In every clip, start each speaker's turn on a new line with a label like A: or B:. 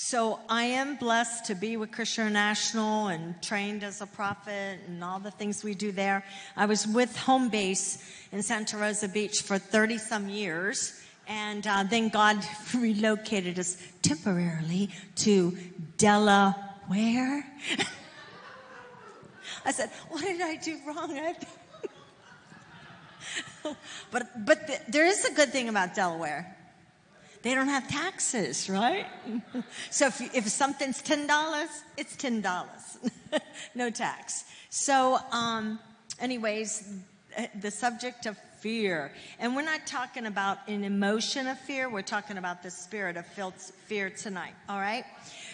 A: So I am blessed to be with Christian International and trained as a prophet and all the things we do there. I was with Home Base in Santa Rosa Beach for 30 some years. And uh, then God relocated us temporarily to Delaware. I said, What did I do wrong? but but the, there is a good thing about Delaware. They don't have taxes, right? so if, if something's $10, it's $10. no tax. So, um, anyways, the subject of fear. And we're not talking about an emotion of fear, we're talking about the spirit of fear tonight, all right?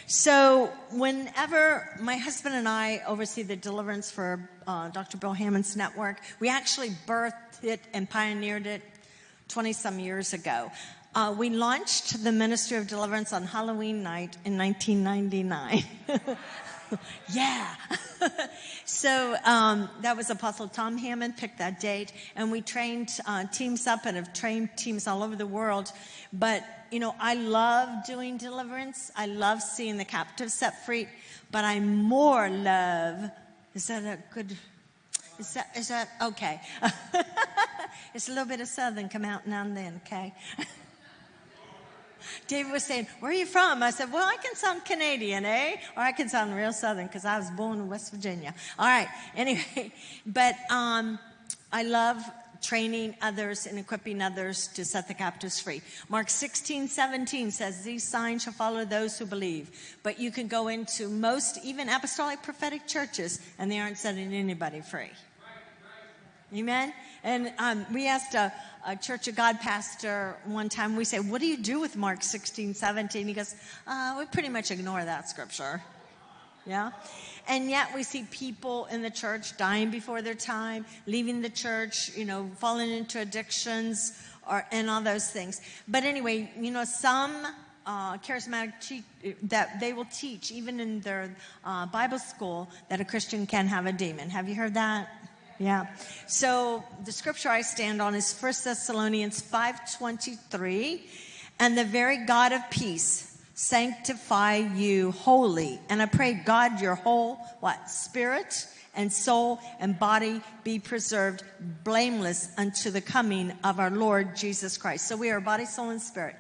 A: So, whenever my husband and I oversee the deliverance for uh, Dr. Bill Hamon's Network, we actually birthed it and pioneered it 20 some years ago. Uh, we launched the Ministry of Deliverance on Halloween night in 1999. yeah. so um, that was Apostle Tom Hamon picked that date, and we trained uh, teams up and have trained teams all over the world. But you know, I love doing deliverance. I love seeing the captives set free. But I more love. Is that a good? Is that is that okay? it's a little bit of Southern come out now and then. Okay. David was saying, Where are you from? I said, Well, I can sound Canadian, eh? Or I can sound real Southern because I was born in West Virginia. All right. Anyway, but um, I love training others and equipping others to set the captives free. Mark 16, 17 says, These signs shall follow those who believe. But you can go into most, even apostolic prophetic churches, and they aren't setting anybody free. Amen? And um, we asked a, a, Church of God pastor one time, we say, What do you do with Mark 16, 17? He goes, uh, We pretty much ignore that scripture. Yeah? And yet we see people in the church dying before their time, leaving the church, you know, falling into addictions or, and all those things. But anyway, you know, some uh, charismatic te- that they will teach, even in their uh, Bible school, that a Christian can have a demon. Have you heard that? Yeah. So the scripture I stand on is 1 Thessalonians 5:23, and the very God of peace sanctify you wholly. And I pray God your whole what? Spirit and soul and body be preserved blameless unto the coming of our Lord Jesus Christ. So we are body, soul and spirit.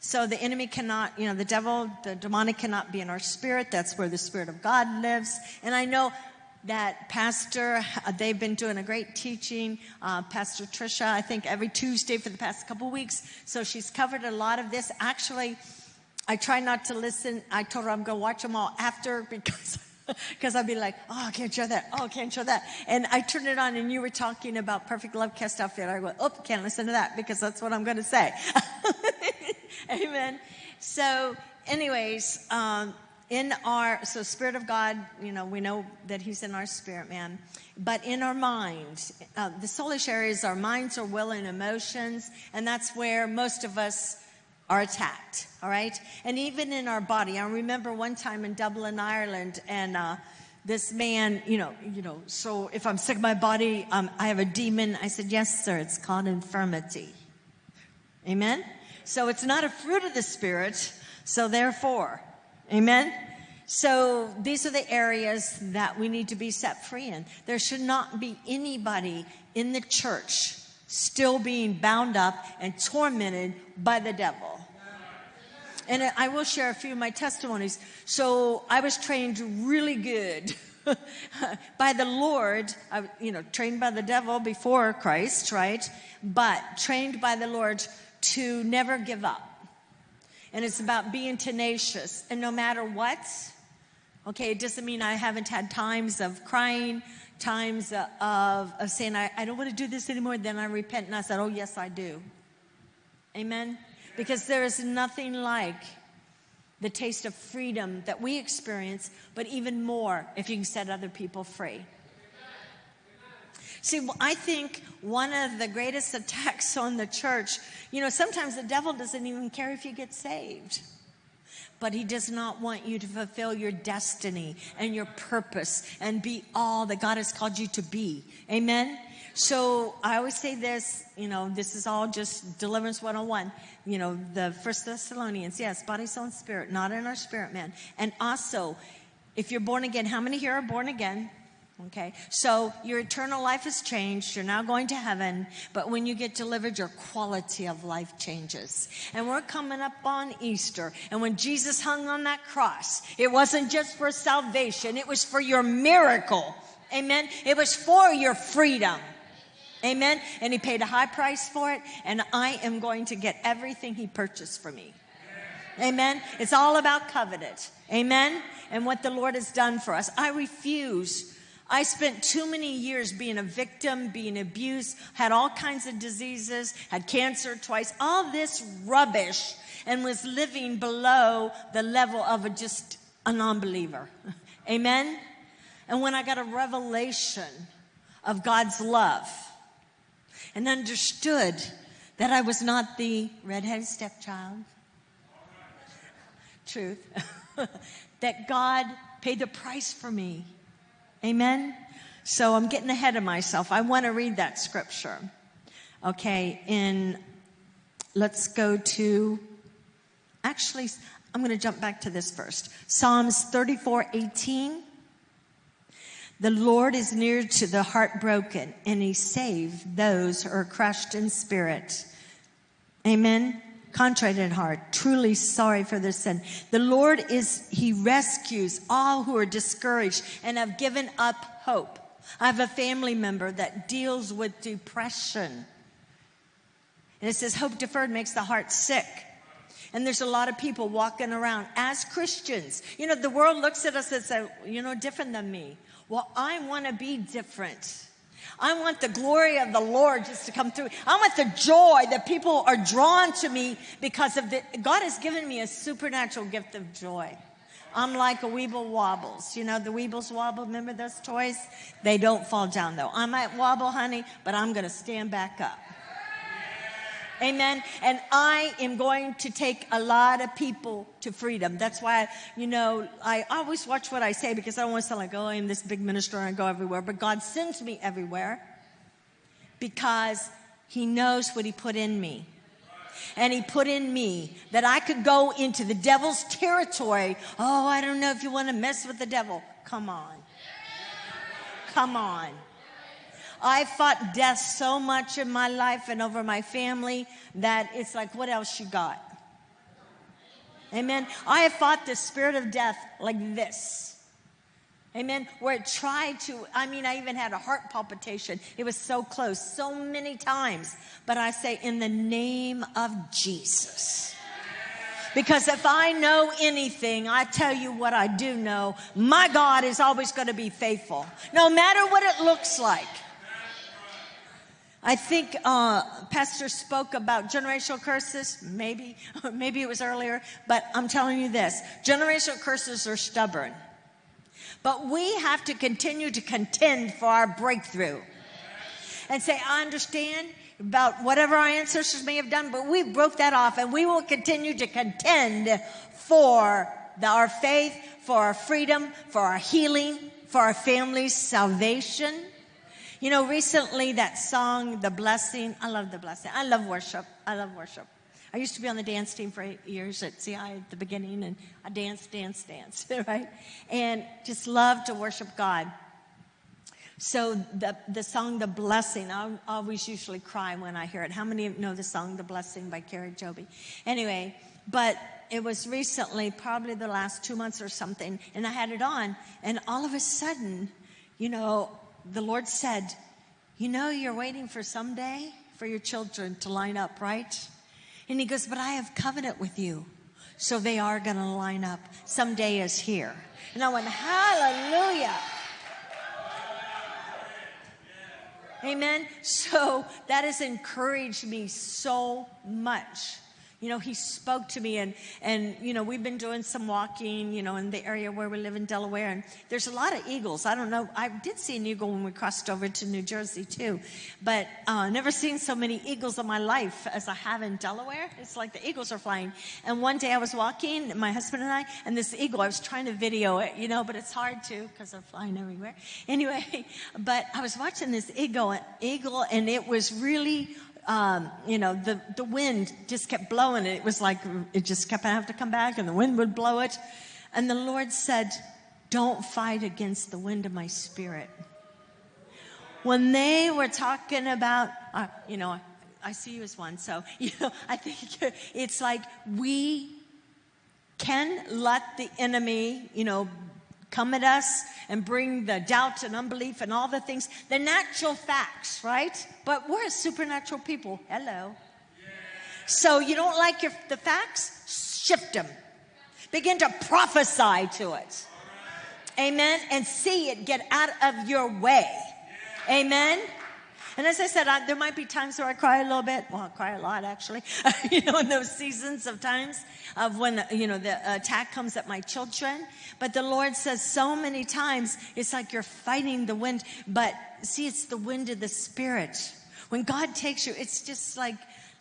A: So the enemy cannot, you know, the devil, the demonic cannot be in our spirit. That's where the spirit of God lives. And I know that pastor uh, they've been doing a great teaching uh, pastor trisha i think every tuesday for the past couple weeks so she's covered a lot of this actually i try not to listen i told her i'm going to watch them all after because because I'd be like, oh, I can't show that. Oh, I can't show that. And I turned it on and you were talking about perfect love cast out fear. I go, oh, can't listen to that because that's what I'm going to say. Amen. So, anyways, um, in our so spirit of god you know we know that he's in our spirit man. But in our mind uh, the soulish areas our minds our will and emotions and that's where most of us are attacked all right? And even in our body i remember one time in dublin ireland and uh, this man you know you know so if i'm sick of my body um, i have a demon. I said yes sir it's called infirmity. Amen? So it's not a fruit of the spirit so therefore Amen? So these are the areas that we need to be set free in. There should not be anybody in the church still being bound up and tormented by the devil. And I will share a few of my testimonies. So I was trained really good by the Lord, I, you know, trained by the devil before Christ, right? But trained by the Lord to never give up and it's about being tenacious. And no matter what, okay, it doesn't mean I haven't had times of crying, times of, of saying, I, I don't want to do this anymore. Then I repent and I said, Oh, yes, I do. Amen? Because there is nothing like the taste of freedom that we experience, but even more if you can set other people free. See, I think one of the greatest attacks on the church, you know, sometimes the devil doesn't even care if you get saved. But he does not want you to fulfill your destiny and your purpose and be all that God has called you to be. Amen? So I always say this, you know, this is all just deliverance 101. You know, the First Thessalonians, yes, body, soul, and spirit, not in our spirit man. And also, if you're born again, how many here are born again? Okay, so your eternal life has changed. You're now going to heaven, but when you get delivered, your quality of life changes. And we're coming up on Easter. And when Jesus hung on that cross, it wasn't just for salvation, it was for your miracle. Amen. It was for your freedom. Amen. And he paid a high price for it, and I am going to get everything he purchased for me. Amen. It's all about covenant. Amen. And what the Lord has done for us. I refuse I spent too many years being a victim, being abused, had all kinds of diseases, had cancer twice, all this rubbish, and was living below the level of a just a non believer. Amen? And when I got a revelation of God's love and understood that I was not the redheaded stepchild, truth, that God paid the price for me Amen? So I'm getting ahead of myself. I want to read that scripture. Okay, in, let's go to, actually, I'm going to jump back to this first. Psalms 34 18. The Lord is near to the heartbroken, and he saves those who are crushed in spirit. Amen contrite in heart, truly sorry for their sin. The Lord is, He rescues all who are discouraged and have given up hope. I have a family member that deals with depression. And it says, hope deferred makes the heart sick. And there's a lot of people walking around as Christians. You know, the world looks at us and says, you know, different than me. Well, I want to be different. I want the glory of the Lord just to come through. I want the joy that people are drawn to me because of the, God has given me a supernatural gift of joy. I'm like a Weeble Wobbles. You know, the Weebles Wobble, remember those toys? They don't fall down though. I might wobble, honey, but I'm going to stand back up. Amen. And I am going to take a lot of people to freedom. That's why, you know, I always watch what I say because I don't want to sound like, oh, I'm this big minister and I go everywhere. But God sends me everywhere because He knows what He put in me. And He put in me that I could go into the devil's territory. Oh, I don't know if you want to mess with the devil. Come on. Come on. I fought death so much in my life and over my family that it's like, what else you got? Amen. I have fought the spirit of death like this. Amen. Where it tried to, I mean, I even had a heart palpitation. It was so close, so many times. But I say, in the name of Jesus. Because if I know anything, I tell you what I do know. My God is always going to be faithful, no matter what it looks like. I think uh, Pastor spoke about generational curses. Maybe, maybe it was earlier, but I'm telling you this: generational curses are stubborn, but we have to continue to contend for our breakthrough, and say, "I understand." About whatever our ancestors may have done, but we broke that off and we will continue to contend for the, our faith, for our freedom, for our healing, for our family's salvation. You know, recently that song, The Blessing, I love The Blessing. I love worship. I love worship. I used to be on the dance team for eight years at CI at the beginning, and I danced, dance, dance, right? And just love to worship God. So the, the song The Blessing, I always usually cry when I hear it. How many know the song The Blessing by Kari Jobe? Anyway, but it was recently, probably the last two months or something, and I had it on, and all of a sudden, you know, the Lord said, You know, you're waiting for someday for your children to line up, right? And He goes, But I have covenant with you. So they are going to line up. Someday is here. And I went, Hallelujah. Amen. So that has encouraged me so much you know, he spoke to me and, and, you know, we've been doing some walking, you know, in the area where we live in Delaware and there's a lot of eagles. I don't know. I did see an eagle when we crossed over to New Jersey too, but, uh, never seen so many eagles in my life as I have in Delaware. It's like the eagles are flying. And one day I was walking, my husband and I, and this eagle, I was trying to video it, you know, but it's hard to because they're flying everywhere. Anyway, but I was watching this eagle, eagle and it was really um, you know, the, the wind just kept blowing. It was like it just kept having to come back and the wind would blow it. And the Lord said, Don't fight against the wind of my spirit. When they were talking about, uh, you know, I see you as one. So, you know, I think it's like we can let the enemy, you know, come at us and bring the doubt and unbelief and all the things, the natural facts, right? But we're supernatural people. Hello. So you don't like your, the facts? Shift them. Begin to prophesy to it. Amen. And see it get out of your way. Amen. And as I said, I, there might be times where I cry a little bit. Well, I cry a lot actually. you know, in those seasons of times of when, you know, the attack comes at my children. But the Lord says so many times, it's like you're fighting the wind. But see, it's the wind of the Spirit. When God takes you, it's just like,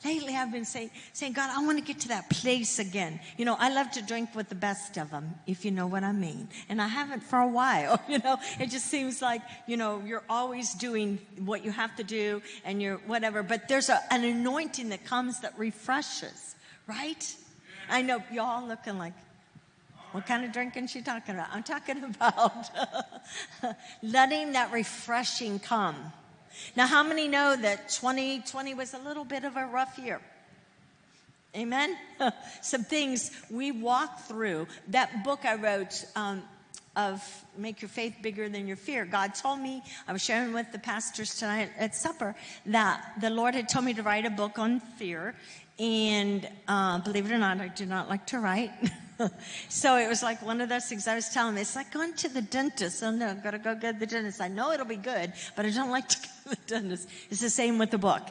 A: lately I've been saying, saying, God, I want to get to that place again. You know, I love to drink with the best of them, if you know what I mean. And I haven't for a while, you know, it just seems like, you know, you're always doing what you have to do and you're whatever, but there's a, an anointing that comes that refreshes, right? I know y'all looking like, what kind of drinking she talking about? I'm talking about letting that refreshing come. Now, how many know that 2020 was a little bit of a rough year? Amen? Some things we walked through. That book I wrote um, of Make Your Faith Bigger Than Your Fear, God told me, I was sharing with the pastors tonight at supper, that the Lord had told me to write a book on fear. And uh, believe it or not, I do not like to write. so it was like one of those things I was telling him. It's like going to the dentist. Oh no, I've got to go get the dentist. I know it'll be good, but I don't like to It's the same with the book.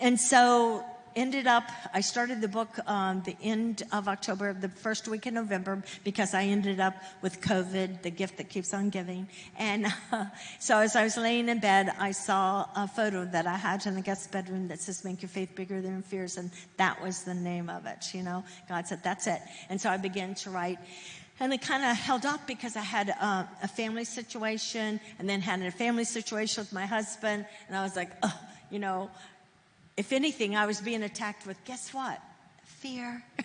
A: And so ended up, I started the book um, the end of October, the first week in November, because I ended up with COVID, the gift that keeps on giving. And uh, so as I was laying in bed, I saw a photo that I had in the guest bedroom that says, Make your faith bigger than your fears. And that was the name of it. You know, God said, That's it. And so I began to write. And it kind of held up because I had uh, a family situation and then had a family situation with my husband. And I was like, you know, if anything, I was being attacked with, guess what? Fear.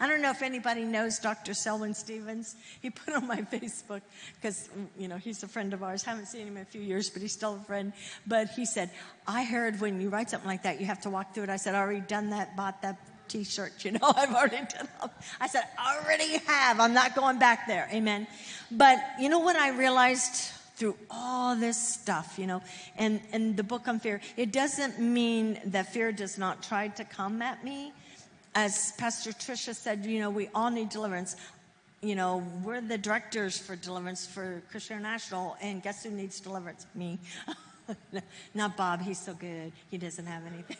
A: I don't know if anybody knows Dr. Selwyn Stevens. He put on my Facebook because, you know, he's a friend of ours. Haven't seen him in a few years, but he's still a friend. But he said, I heard when you write something like that, you have to walk through it. I said, I already done that, bought that t-shirt, you know, I've already done. I said, I already have. I'm not going back there. Amen. But you know what I realized through all this stuff, you know, and, and the book on fear, it doesn't mean that fear does not try to come at me. As Pastor Tricia said, you know, we all need deliverance. You know, we're the directors for deliverance for Christian International, and guess who needs deliverance? Me. Not Bob, he's so good. He doesn't have anything.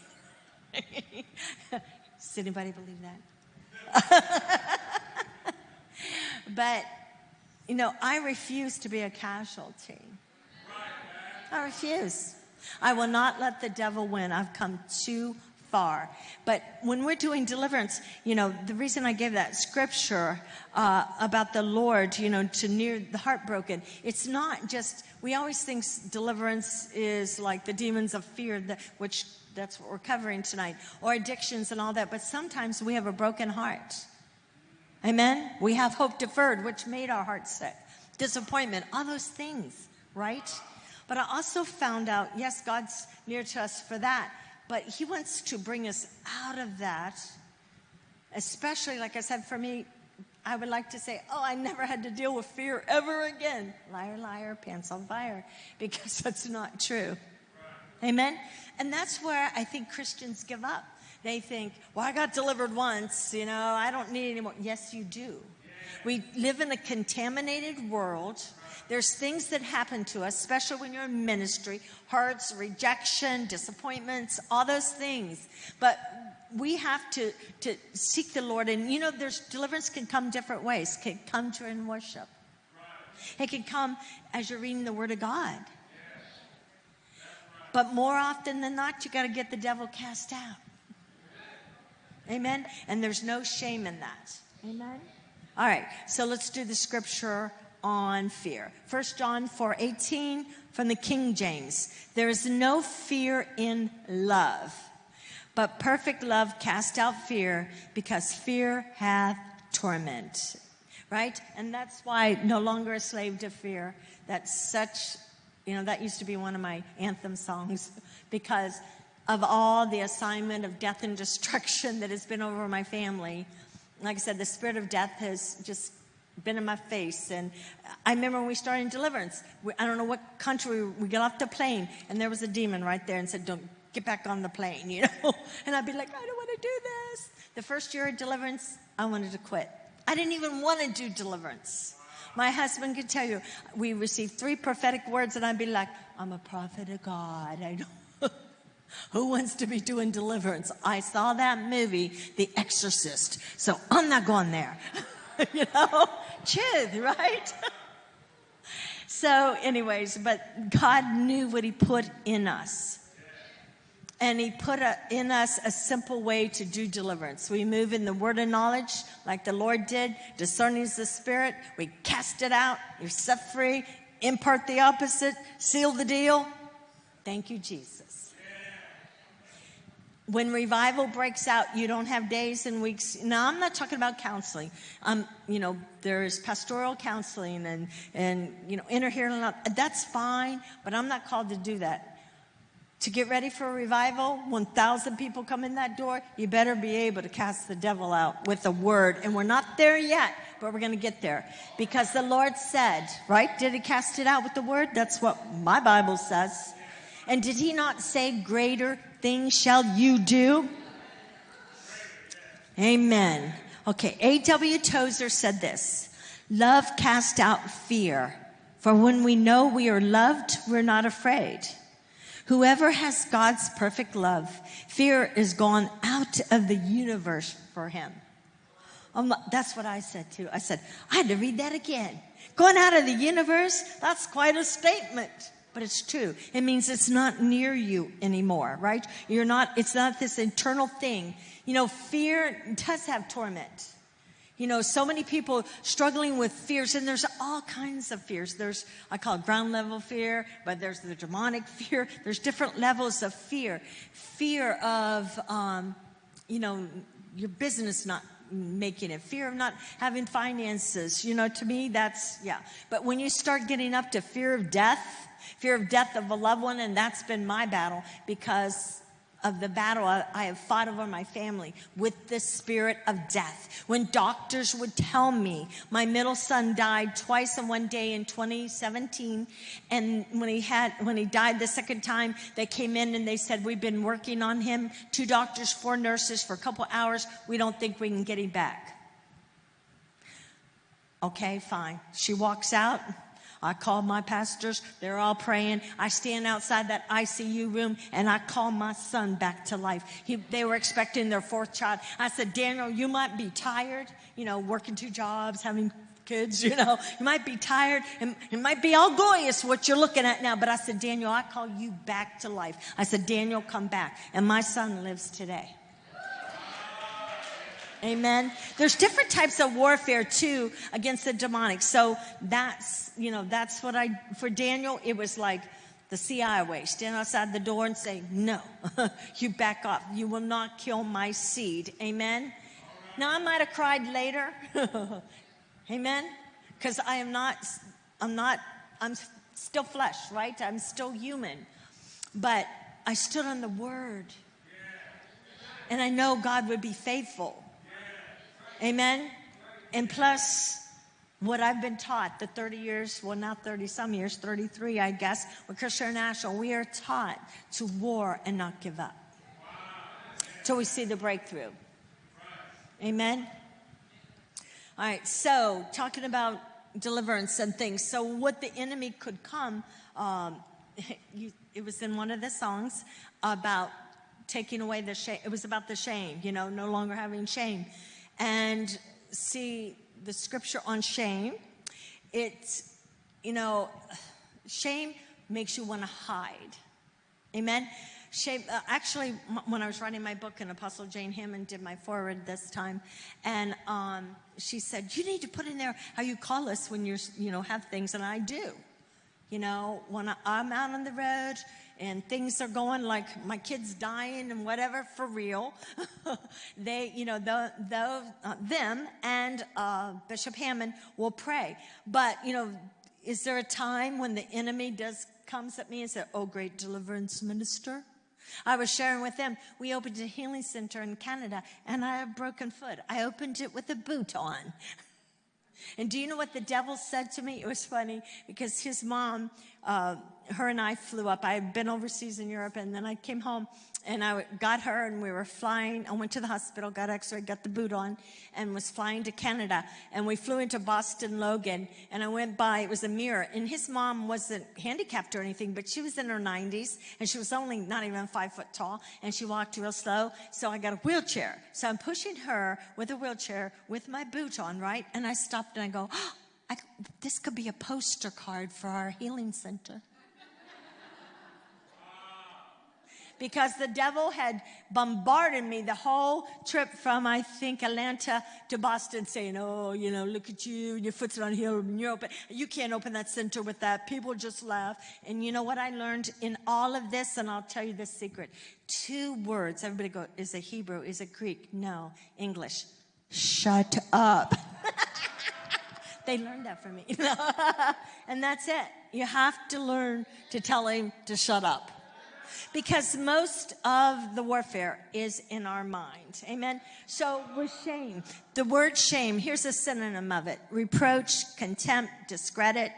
A: Does anybody believe that? but you know, I refuse to be a casualty. I refuse. I will not let the devil win. I've come too far. But when we're doing deliverance, you know, the reason I gave that scripture uh, about the Lord, you know, to near the heartbroken, it's not just, we always think deliverance is like the demons of fear, that, which that's what we're covering tonight, or addictions and all that. But sometimes we have a broken heart. Amen? We have hope deferred, which made our hearts sick. Disappointment, all those things, right? But I also found out, yes, God's near to us for that, but He wants to bring us out of that, especially, like I said, for me, I would like to say, oh, I never had to deal with fear ever again. Liar, liar, pants on fire, because that's not true. Amen? And that's where I think Christians give up. They think, well, I got delivered once, you know, I don't need any more. Yes, you do. We live in a contaminated world. There's things that happen to us, especially when you're in ministry hurts, rejection, disappointments, all those things. But we have to, to seek the Lord. And you know, there's deliverance can come different ways. It can come during worship. It can come as you're reading the Word of God. But more often than not, you got to get the devil cast out. Amen. And there's no shame in that. Amen. All right. So let's do the scripture on fear. 1 John 4 18 from the King James. There is no fear in love, but perfect love casts out fear because fear hath torment. Right? And that's why no longer a slave to fear. That's such, you know, that used to be one of my anthem songs because of all the assignment of death and destruction that has been over my family. Like I said, the spirit of death has just been in my face. And I remember when we started deliverance, we, I don't know what country, we got off the plane, and there was a demon right there and said, Don't get back on the plane, you know? And I'd be like, I don't want to do this. The first year of deliverance, I wanted to quit. I didn't even want to do deliverance. My husband could tell you, we received three prophetic words, and I'd be like, I'm a prophet of God. I don't. Who wants to be doing deliverance? I saw that movie, The Exorcist, so I'm not going there. you know? Chid, right? so, anyways, but God knew what He put in us. And He put a, in us a simple way to do deliverance. We move in the word of knowledge, like the Lord did, discerning the Spirit. We cast it out. You're set free. Impart the opposite. Seal the deal. Thank you, Jesus when revival breaks out, you don't have days and weeks. Now, I'm not talking about counseling. Um, you know, there's pastoral counseling and, and you know, inner healing. That's fine, but I'm not called to do that. To get ready for a revival, 1,000 people come in that door, you better be able to cast the devil out with a word. And we're not there yet, but we're going to get there. Because the Lord said, right? Did he cast it out with the word? That's what my Bible says. And did he not say, Greater things shall you do? Amen. Okay, A.W. Tozer said this Love cast out fear, for when we know we are loved, we're not afraid. Whoever has God's perfect love, fear is gone out of the universe for him. Um, that's what I said too. I said, I had to read that again. Going out of the universe, that's quite a statement but it's true. It means it's not near you anymore, right? You're not, it's not this internal thing. You know, fear does have torment. You know, so many people struggling with fears, and there's all kinds of fears. There's, I call it ground level fear, but there's the demonic fear. There's different levels of fear. Fear of, um, you know, your business not making it, fear of not having finances. You know, to me, that's, yeah. But when you start getting up to fear of death, fear of death of a loved one, and that's been my battle because of the battle I have fought over my family with the spirit of death. When doctors would tell me my middle son died twice in one day in 2017, and when he had when he died the second time, they came in and they said we've been working on him, two doctors, four nurses for a couple hours. We don't think we can get him back. Okay, fine. She walks out. I call my pastors. They're all praying. I stand outside that ICU room and I call my son back to life. He, they were expecting their fourth child. I said, Daniel, you might be tired, you know, working two jobs, having kids, you know, you might be tired. and it might be all glorious what you're looking at now. But I said, Daniel, I call you back to life. I said, Daniel, come back. And my son lives today. Amen. There's different types of warfare too against the demonic. So that's, you know, that's what I, for Daniel, it was like the CIA way. Stand outside the door and say, no, you back off. You will not kill my seed. Amen. Now I might have cried later. Amen. Because I am not, I'm not, I'm still flesh, right? I'm still human. But I stood on the word. And I know God would be faithful. Amen? And plus, what I've been taught the 30 years, well, not 30 some years, 33, I guess, with Christian International, we are taught to war and not give up till we see the breakthrough. Amen? All right, so talking about deliverance and things. So, what the enemy could come, um, you, it was in one of the songs about taking away the shame. It was about the shame, you know, no longer having shame. And see, the scripture on shame, it's, you know, shame makes you want to hide. Amen? Shame, uh, actually, m- when I was writing my book, and Apostle Jane Hamon did my forward this time, and um, she said, "You need to put in there how you call us when you're, you know, have things," and I do. You know, when I, I'm out on the road and things are going like my kids dying and whatever for real, they, you know, the, the, uh, them and uh, Bishop Hamon will pray. But you know, is there a time when the enemy does comes at me and says, "Oh, great deliverance minister"? I was sharing with them, we opened a healing center in Canada and I have broken foot. I opened it with a boot on. And do you know what the devil said to me? It was funny because his mom, uh, her and I flew up. I had been overseas in Europe and then I came home and I got her and we were flying. I went to the hospital, got x-ray, got the boot on and was flying to Canada. And we flew into Boston Logan and I went by, it was a mirror and his mom wasn't handicapped or anything, but she was in her nineties and she was only not even five foot tall and she walked real slow. So I got a wheelchair. So I'm pushing her with a wheelchair with my boot on, right? And I stopped and I go, oh, I, this could be a poster card for our healing center. because the devil had bombarded me the whole trip from, I think, Atlanta to Boston saying, Oh, you know, look at you, your foot's on heel and you're open. You can't open that center with that. People just laugh. And you know what I learned in all of this? And I'll tell you the secret. Two words. Everybody go, is it Hebrew? Is it Greek? No. English. Shut up. they learned that from me. and that's it. You have to learn to tell him to shut up because most of the warfare is in our mind. Amen. So with shame, the word shame, here's a synonym of it reproach, contempt, discredit,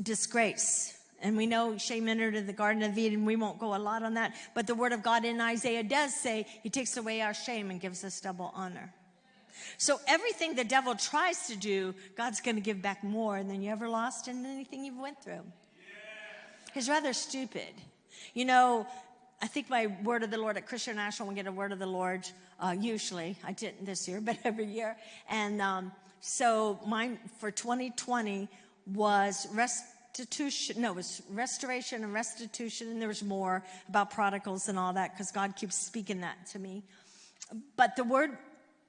A: disgrace. And we know shame entered in the Garden of Eden. We won't go a lot on that. But the word of God in Isaiah does say he takes away our shame and gives us double honor. So everything the devil tries to do, God's going to give back more than you ever lost in anything you've went through. He's rather stupid. You know, I think my word of the Lord at Christian National, we get a word of the Lord uh, usually. I didn't this year, but every year. And um, so mine for 2020 was restitution. No, it was restoration and restitution. And there was more about prodigals and all that because God keeps speaking that to me. But the word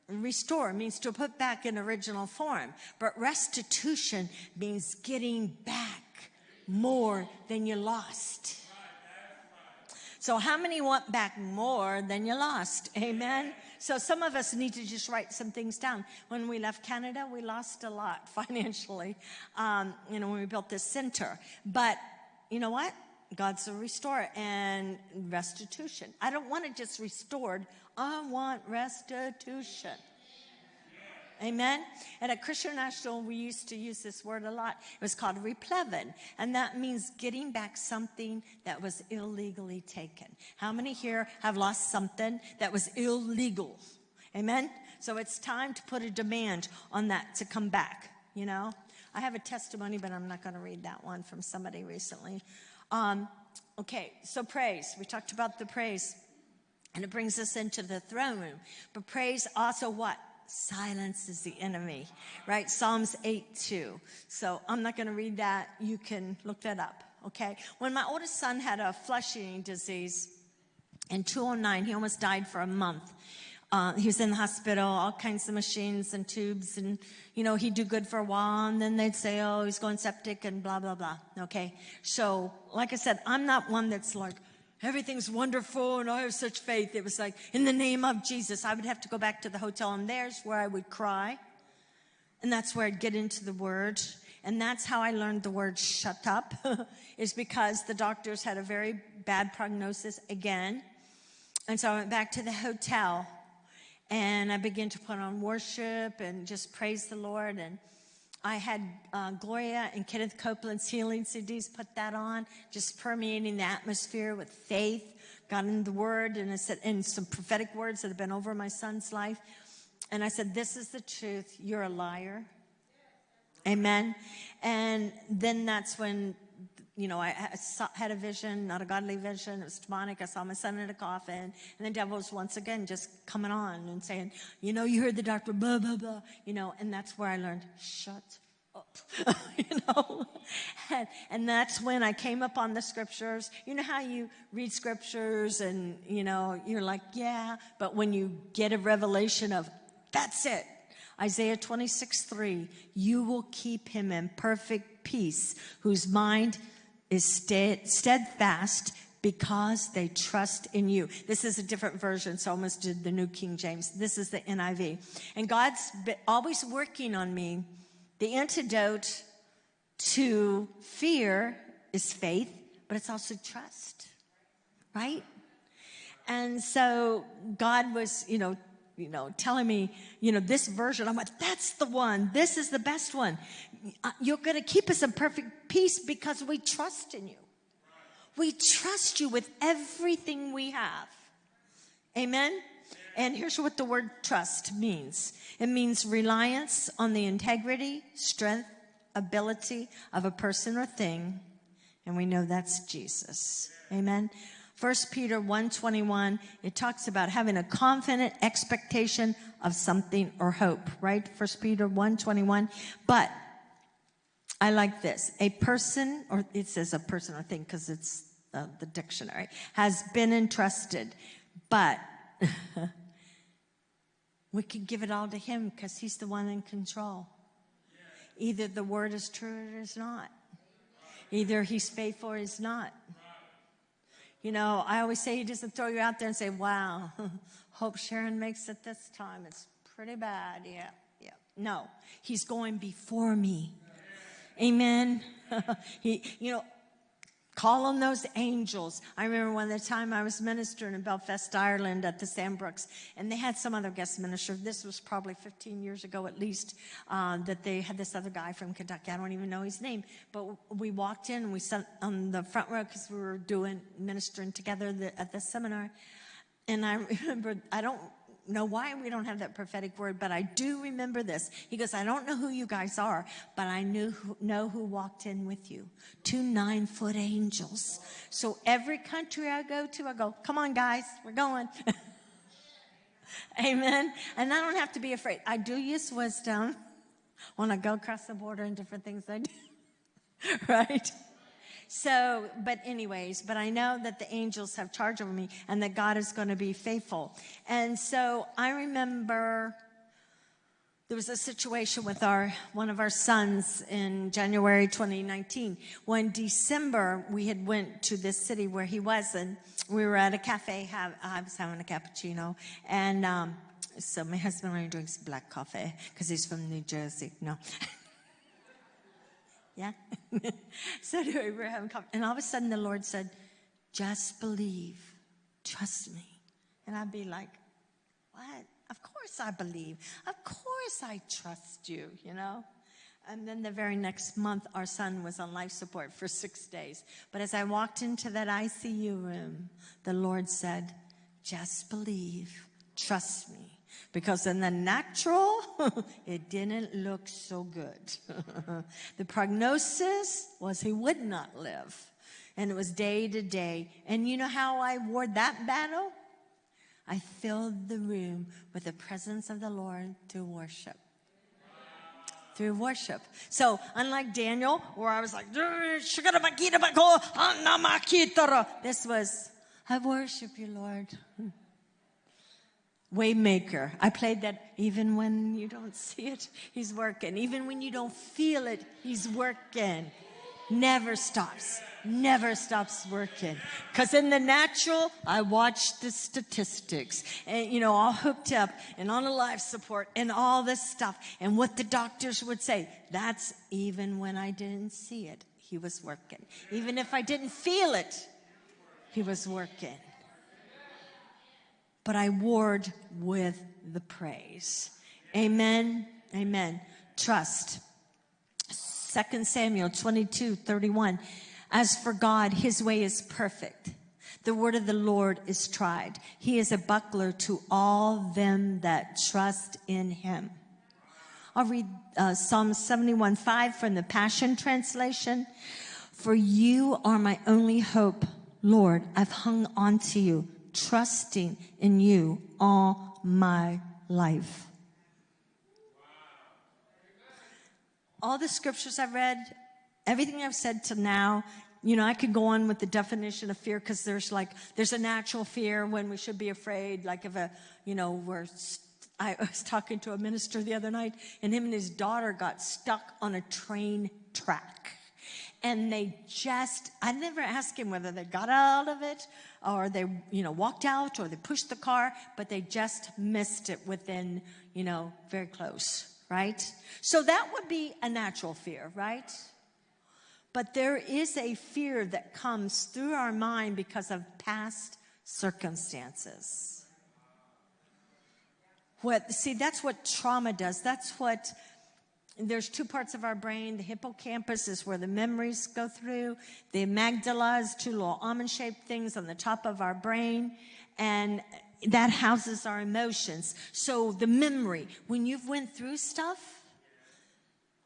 A: restore means to put back in original form. But restitution means getting back more than you lost. So, how many want back more than you lost? Amen. So, some of us need to just write some things down. When we left Canada, we lost a lot financially, um, you know, when we built this center. But you know what? God's a restorer and restitution. I don't want it just restored, I want restitution. Amen. And at Christian National, we used to use this word a lot. It was called replevin, and that means getting back something that was illegally taken. How many here have lost something that was illegal? Amen. So it's time to put a demand on that to come back. You know, I have a testimony, but I'm not going to read that one from somebody recently. Um, okay, so praise. We talked about the praise, and it brings us into the throne room. But praise also what? silences the enemy, right? Psalms 8 2. So I'm not going to read that. You can look that up, okay? When my oldest son had a flesh eating disease in 2009, he almost died for a month. Uh, he was in the hospital, all kinds of machines and tubes, and you know he'd do good for a while, and then they'd say, "Oh, he's going septic," and blah blah blah. Okay, so like I said, I'm not one that's like, everything's wonderful and I have such faith. It was like, in the name of Jesus, I would have to go back to the hotel and there's where I would cry. And that's where I'd get into the word. And that's how I learned the word shut up, is because the doctors had a very bad prognosis again. And so I went back to the hotel and I began to put on worship and just praise the Lord. And I had uh, Gloria and Kenneth Copeland's healing CDs, put that on, just permeating the atmosphere with faith. Got in the word and I said, and some prophetic words that have been over my son's life. And I said, This is the truth. You're a liar. Amen. And then that's when you know, I had a vision, not a godly vision. It was demonic. I saw my son in a coffin. And the devil was once again just coming on and saying, you know, you heard the doctor, blah, blah, blah, you know, and that's where I learned, shut up, you know. And, and that's when I came up on the scriptures. You know how you read scriptures and, you know, you're like, yeah, but when you get a revelation of, that's it. Isaiah 26, 3, you will keep him in perfect peace, whose mind is steadfast because they trust in you. This is a different version, so I almost did the New King James. This is the NIV. And God's always working on me. The antidote to fear is faith, but it's also trust, right? And so God was, you know, you know, telling me, you know, this version. I'm like, that's the one. This is the best one. Uh, you're going to keep us in perfect peace because we trust in you. We trust you with everything we have. Amen. And here's what the word trust means. It means reliance on the integrity, strength, ability of a person or thing. And we know that's Jesus. Amen. 1 Peter 1:21 it talks about having a confident expectation of something or hope, right? First Peter 1:21. But I like this. A person or it says a person or thing because it's uh, the dictionary has been entrusted, but we can give it all to him because he's the one in control. Either the word is true or it is not. Either he's faithful or he's not. You know, I always say he doesn't throw you out there and say, wow, hope Sharon makes it this time. It's pretty bad. Yeah, yeah. No, he's going before me. Amen. he, you know, Call on those angels. I remember one the time I was ministering in Belfast, Ireland at the Sandbrooks, and they had some other guest minister. This was probably 15 years ago at least, uh, that they had this other guy from Kentucky. I don't even know his name, but we walked in and we sat on the front row because we were doing ministering together the, at the seminar. And I remember, I don't know why we don't have that prophetic word, but I do remember this. He goes, I don't know who you guys are, but I knew who, know who walked in with you. Two nine foot angels. So every country I go to, I go, come on guys, we're going. Amen. And I don't have to be afraid. I do use wisdom when I go across the border and different things I do. right? So, but anyways, but I know that the angels have charge over me and that God is going to be faithful. And so I remember there was a situation with our one of our sons in January 2019 when December we had went to this city where he was and we were at a cafe have, I was having a cappuccino and um, so my husband only drinks black coffee because he's from New Jersey no Yeah? so anyway, Abraham. And all of a sudden the Lord said, just believe. Trust me. And I'd be like, what? Of course I believe. Of course I trust you, you know? And then the very next month, our son was on life support for six days. But as I walked into that ICU room, the Lord said, just believe, trust me. Because in the natural, it didn't look so good. the prognosis was he would not live. And it was day to day. And you know how I wore that battle? I filled the room with the presence of the Lord through worship. Through worship. So, unlike Daniel, where I was like, this was, I worship you, Lord. Waymaker. I played that even when you don't see it, he's working. Even when you don't feel it, he's working. Never stops. Never stops working. Cause in the natural, I watch the statistics and, you know, all hooked up and on a life support and all this stuff and what the doctors would say. That's even when I didn't see it. He was working. Even if I didn't feel it, he was working but I ward with the praise. Amen. Amen. Trust. 2 Samuel 22, 31. As for God, his way is perfect. The word of the Lord is tried. He is a buckler to all them that trust in him. I'll read uh, Psalm 71, 5 from the Passion Translation. For you are my only hope, Lord. I've hung on to you, trusting in you all my life. All the scriptures I've read, everything I've said to now, you know, I could go on with the definition of fear because there's like, there's a natural fear when we should be afraid, like if a, you know, we're, I was talking to a minister the other night and him and his daughter got stuck on a train track. And they just, I never asked him whether they got out of it or they, you know, walked out or they pushed the car, but they just missed it within, you know, very close, right? So that would be a natural fear, right? But there is a fear that comes through our mind because of past circumstances. What, see, that's what trauma does. That's what, there's two parts of our brain. The hippocampus is where the memories go through. The amygdala is two little almond shaped things on the top of our brain. And that houses our emotions. So the memory, when you've went through stuff,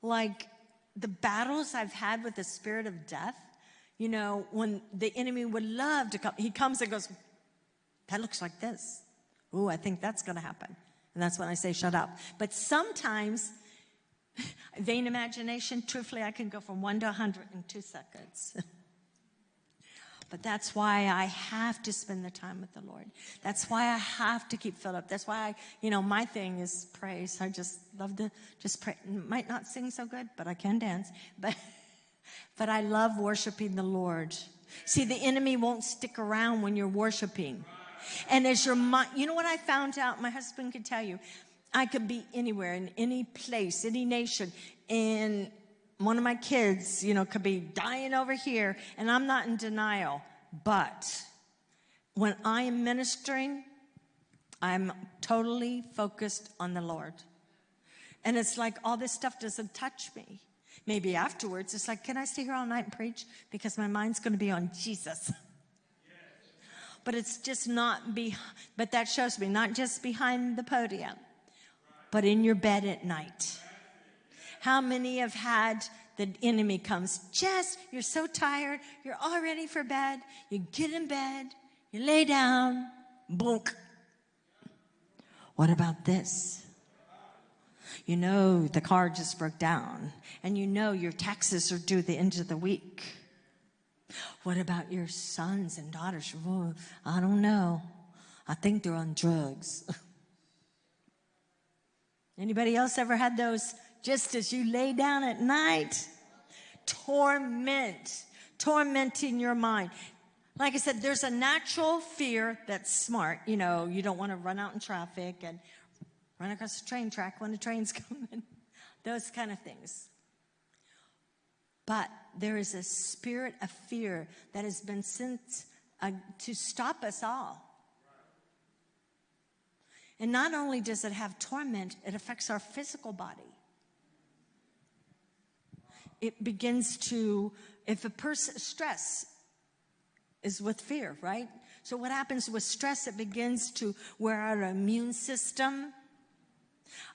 A: like the battles I've had with the spirit of death, you know, when the enemy would love to come, he comes and goes, that looks like this. Ooh, I think that's going to happen. And that's when I say, shut up. But sometimes, vain imagination, truthfully, I can go from one to 100 in two seconds. But that's why I have to spend the time with the Lord. That's why I have to keep filled up. That's why I, you know, my thing is praise. I just love to just pray. Might not sing so good, but I can dance. But, but I love worshiping the Lord. See, the enemy won't stick around when you're worshiping. And as your mind, you know what I found out? My husband could tell you. I could be anywhere in any place, any nation, and one of my kids, you know, could be dying over here, and I'm not in denial. But when I am ministering, I'm totally focused on the Lord. And it's like all this stuff doesn't touch me. Maybe afterwards, it's like, can I stay here all night and preach? Because my mind's going to be on Jesus. but it's just not be, but that shows me not just behind the podium, but in your bed at night how many have had the enemy comes just, you're so tired, you're all ready for bed, you get in bed, you lay down, bonk. What about this? You know the car just broke down, and you know your taxes are due the end of the week. What about your sons and daughters? Well, I don't know. I think they're on drugs. Anybody else ever had those just as you lay down at night, torment, tormenting your mind. Like I said, there's a natural fear that's smart. You know, you don't want to run out in traffic and run across the train track when the train's coming, those kind of things. But there is a spirit of fear that has been sent uh, to stop us all. And not only does it have torment, it affects our physical body. It begins to, if a person, stress is with fear, right? So what happens with stress, it begins to wear out our immune system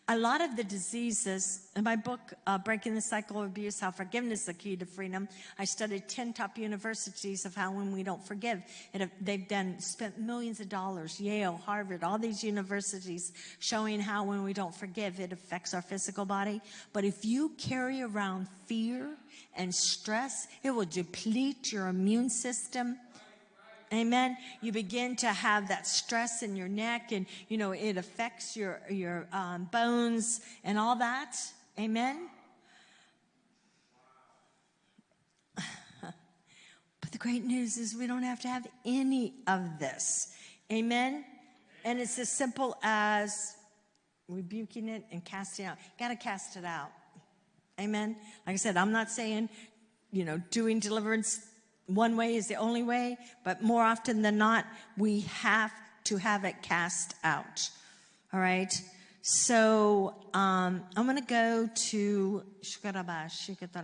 A: a lot of the diseases, in my book, uh, Breaking the Cycle of Abuse, How Forgiveness is the Key to Freedom, I studied 10 top universities of how when we don't forgive, it, they've done, spent millions of dollars, Yale, Harvard, all these universities showing how when we don't forgive, it affects our physical body. But if you carry around fear and stress, it will deplete your immune system Amen. You begin to have that stress in your neck and, you know, it affects your, your um, bones and all that. Amen. But the great news is we don't have to have any of this. Amen. And it's as simple as rebuking it and casting out. Got to cast it out. Amen. Like I said, I'm not saying, you know, doing deliverance one way is the only way, but more often than not, we have to have it cast out. All right? So um, I'm going to go to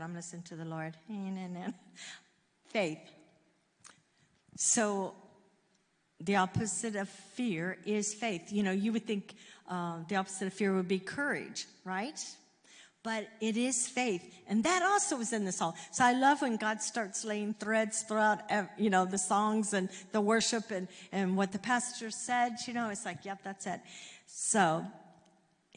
A: I'm listen to the Lord. Faith. So the opposite of fear is faith. You know, you would think uh, the opposite of fear would be courage, right? But it is faith. And that also is in the song. So I love when God starts laying threads throughout, you know, the songs and the worship and, and what the pastor said, you know, it's like, yep, that's it. So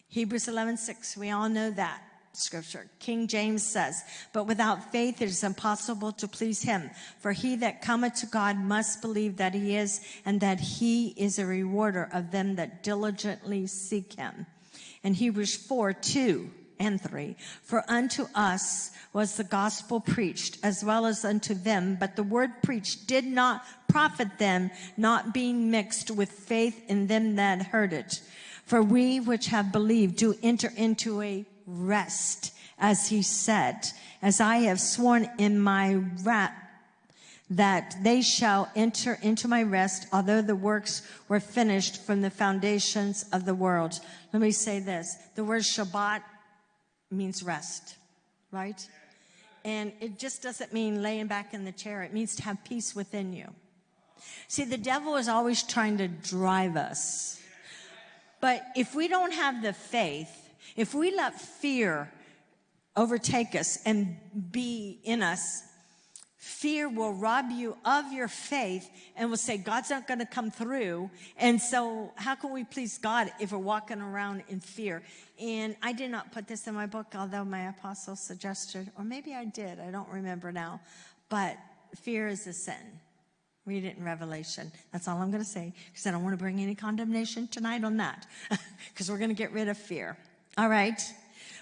A: Hebrews 11, 6, we all know that scripture. King James says, but without faith it is impossible to please him. For he that cometh to God must believe that he is and that he is a rewarder of them that diligently seek him. And Hebrews 4, 2 and 3. For unto us was the gospel preached as well as unto them, but the word preached did not profit them, not being mixed with faith in them that heard it. For we which have believed do enter into a rest, as he said, as I have sworn in my wrath that they shall enter into my rest, although the works were finished from the foundations of the world. Let me say this. The word Shabbat means rest, right? And it just doesn't mean laying back in the chair. It means to have peace within you. See, the devil is always trying to drive us. But if we don't have the faith if we let fear overtake us and be in us, fear will rob you of your faith and will say, God's not going to come through. And so, how can we please God if we're walking around in fear? And I did not put this in my book, although my apostle suggested, or maybe I did, I don't remember now. But fear is a sin. Read it in Revelation. That's all I'm going to say because I don't want to bring any condemnation tonight on that because we're going to get rid of fear. All right.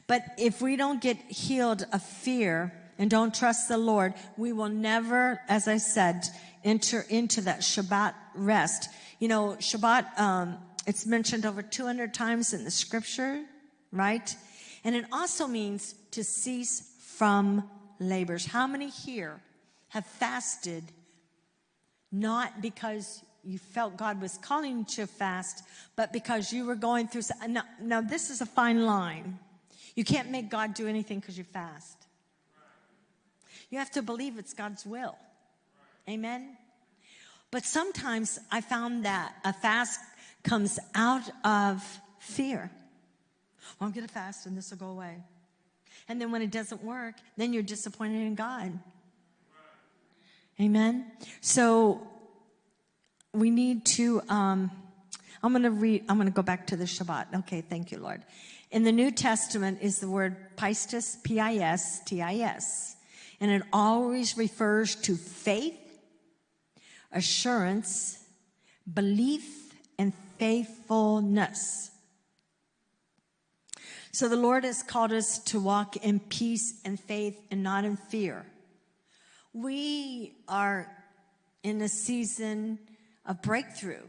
A: But if we don't get healed of fear and don't trust the Lord, we will never, as I said, enter into that Shabbat rest. You know, Shabbat, um, it's mentioned over 200 times in the scripture, right? And it also means to cease from labors. How many here have fasted not because you felt God was calling you to fast, but because you were going through. Now, now this is a fine line. You can't make God do anything because you fast. You have to believe it's God's will. Amen. But sometimes I found that a fast comes out of fear. Well, I'm going to fast and this will go away. And then when it doesn't work, then you're disappointed in God. Amen. So we need to, um, I'm going to read, I'm going to go back to the Shabbat. Okay, thank you, Lord. In the New Testament is the word pistis, P-I-S-T-I-S. And it always refers to faith, assurance, belief, and faithfulness. So the Lord has called us to walk in peace and faith and not in fear. We are in a season of breakthrough.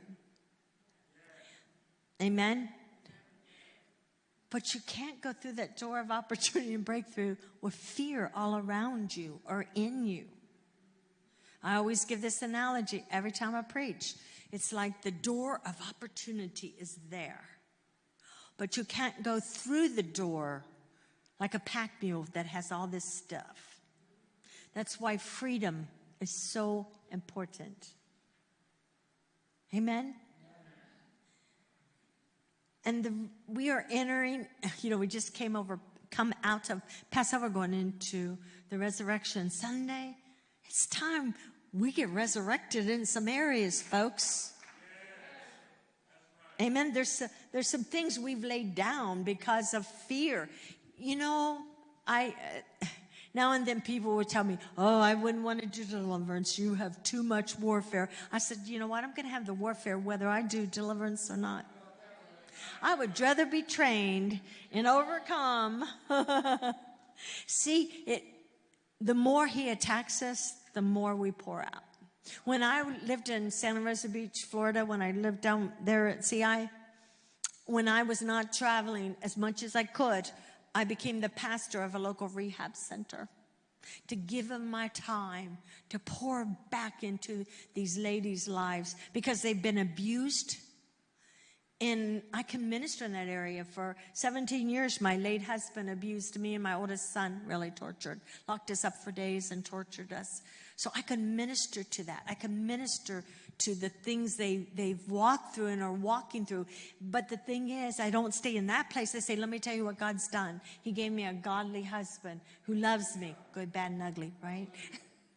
A: Amen? But you can't go through that door of opportunity and breakthrough with fear all around you or in you. I always give this analogy every time I preach. It's like the door of opportunity is there, but you can't go through the door like a pack mule that has all this stuff. That's why freedom is so important. Amen? And the, we are entering, you know, we just came over, come out of Passover, going into the resurrection Sunday. It's time we get resurrected in some areas, folks. Amen. There's, there's some things we've laid down because of fear. You know, I, uh, now and then people would tell me, Oh, I wouldn't want to do deliverance. You have too much warfare. I said, You know what? I'm going to have the warfare whether I do deliverance or not. I would rather be trained and overcome. See, it, the more he attacks us, the more we pour out. When I lived in Santa Rosa Beach, Florida, when I lived down there at CI, when I was not traveling as much as I could, I became the pastor of a local rehab center to give them my time to pour back into these ladies' lives because they've been abused and I can minister in that area. For 17 years, my late husband abused me and my oldest son, really tortured, locked us up for days and tortured us. So I can minister to that. I can minister to the things they, they've walked through and are walking through. But the thing is, I don't stay in that place. I say, let me tell you what God's done. He gave me a godly husband who loves me, good, bad, and ugly, right?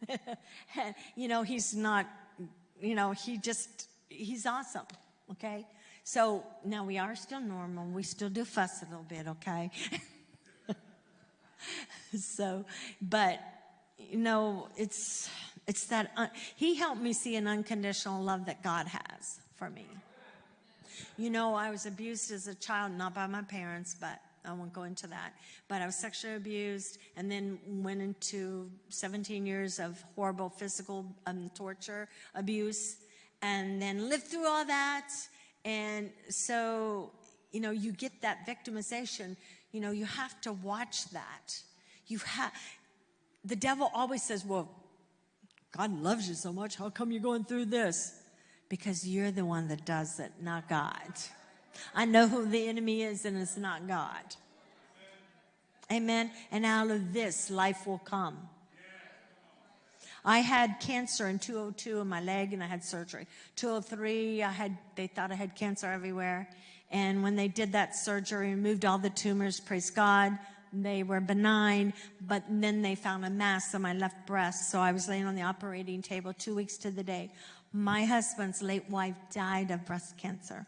A: you know, he's not, you know, he just, he's awesome, okay? So now we are still normal. We still do fuss a little bit, okay? so, but you know, it's it's that uh, he helped me see an unconditional love that God has for me. You know, I was abused as a child, not by my parents, but I won't go into that. But I was sexually abused and then went into 17 years of horrible physical um, torture, abuse, and then lived through all that and so, you know, you get that victimization. You know, you have to watch that. You have, the devil always says, well, God loves you so much. How come you're going through this? Because you're the one that does it, not God. I know who the enemy is, and it's not God. Amen. And out of this, life will come. I had cancer in 202 in my leg and I had surgery. 203, I had, they thought I had cancer everywhere. And when they did that surgery, removed all the tumors, praise God, they were benign, but then they found a mass on my left breast. So I was laying on the operating table two weeks to the day. My husband's late wife died of breast cancer.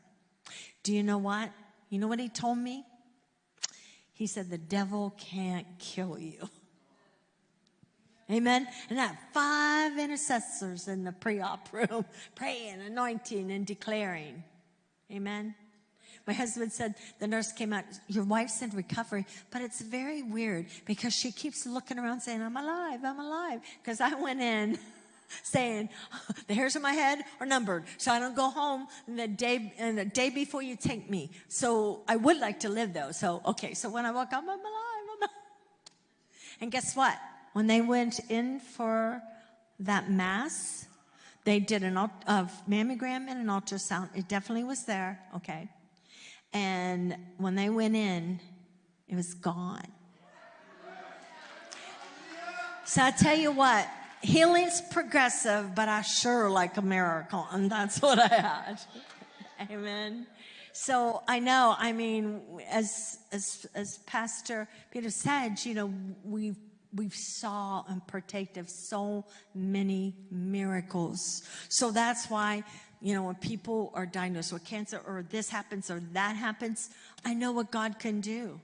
A: Do you know what? You know what he told me? He said, the devil can't kill you. Amen. And that five intercessors in the pre-op room praying, anointing, and declaring. Amen. My husband said, the nurse came out, your wife's in recovery, but it's very weird because she keeps looking around saying, I'm alive, I'm alive. Because I went in saying, the hairs on my head are numbered, so I don't go home the day, and the day before you take me. So I would like to live though. So, okay, so when I woke up, I'm alive, I'm alive. And guess what? When they went in for that mass, they did an a mammogram and an ultrasound. It definitely was there, okay. And when they went in, it was gone. So I tell you what, healing's progressive, but I sure like a miracle, and that's what I had. Amen. So I know, I mean, as, as, as Pastor Peter said, you know, we've we saw and partake of so many miracles. So that's why, you know, when people are diagnosed with cancer or this happens or that happens, I know what God can do.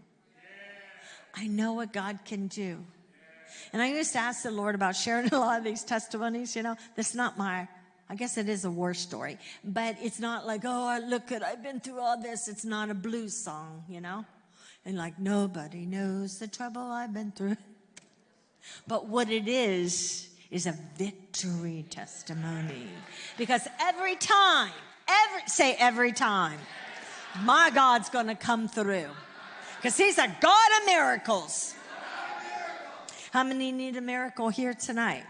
A: I know what God can do. And I used to ask the Lord about sharing a lot of these testimonies, you know, that's not my, I guess it is a war story, but it's not like, oh, look at, I've been through all this. It's not a blues song, you know? And like, nobody knows the trouble I've been through. But what it is, is a victory testimony. Because every time, every, say every time, my God's to come through. Because he's a God of miracles. How many need a miracle here tonight?